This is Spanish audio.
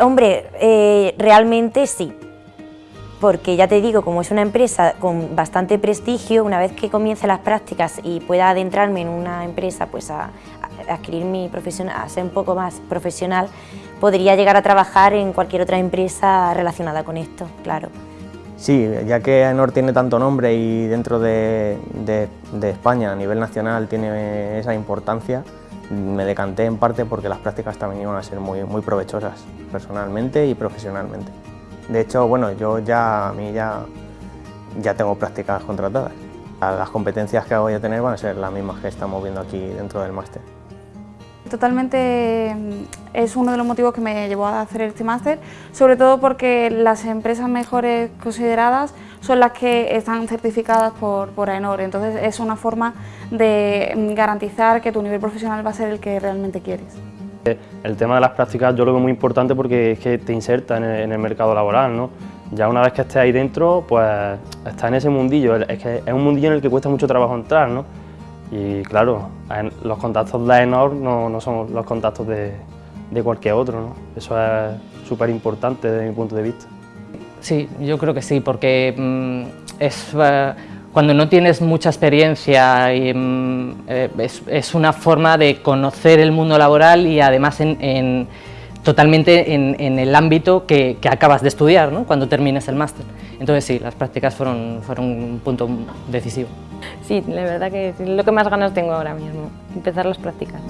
Hombre, eh, realmente sí, porque ya te digo, como es una empresa con bastante prestigio, una vez que comience las prácticas y pueda adentrarme en una empresa, pues a, a adquirir mi profesión, a ser un poco más profesional, podría llegar a trabajar en cualquier otra empresa relacionada con esto, claro. Sí, ya que AENOR tiene tanto nombre y dentro de, España a nivel nacional tiene esa importancia, me decanté en parte porque las prácticas también iban a ser muy, muy provechosas, personalmente y profesionalmente. De hecho, bueno, yo ya, a mí ya, ya tengo prácticas contratadas. Las competencias que voy a tener van a ser las mismas que estamos viendo aquí dentro del máster. Totalmente es uno de los motivos que me llevó a hacer este máster, sobre todo porque las empresas mejores consideradas son las que están certificadas por, por AENOR, entonces es una forma de garantizar que tu nivel profesional va a ser el que realmente quieres. El tema de las prácticas yo lo veo muy importante porque es que te inserta en el, mercado laboral, ¿no? Ya una vez que estés ahí dentro, pues estás en ese mundillo, es que es un mundillo en el que cuesta mucho trabajo entrar, ¿no? Y claro, los contactos de AENOR no, no son los contactos de, de cualquier otro, ¿no? Eso es súper importante desde mi punto de vista. Sí, yo creo que sí, porque mm, es, eh, cuando no tienes mucha experiencia y, mm, eh, es, es, una forma de conocer el mundo laboral y además en, en totalmente en, en, el ámbito que, que, acabas de estudiar ¿no? cuando termines el máster. Entonces sí, las prácticas fueron, fueron un punto decisivo. Sí, la verdad que es lo que más ganas tengo ahora mismo, empezar las prácticas.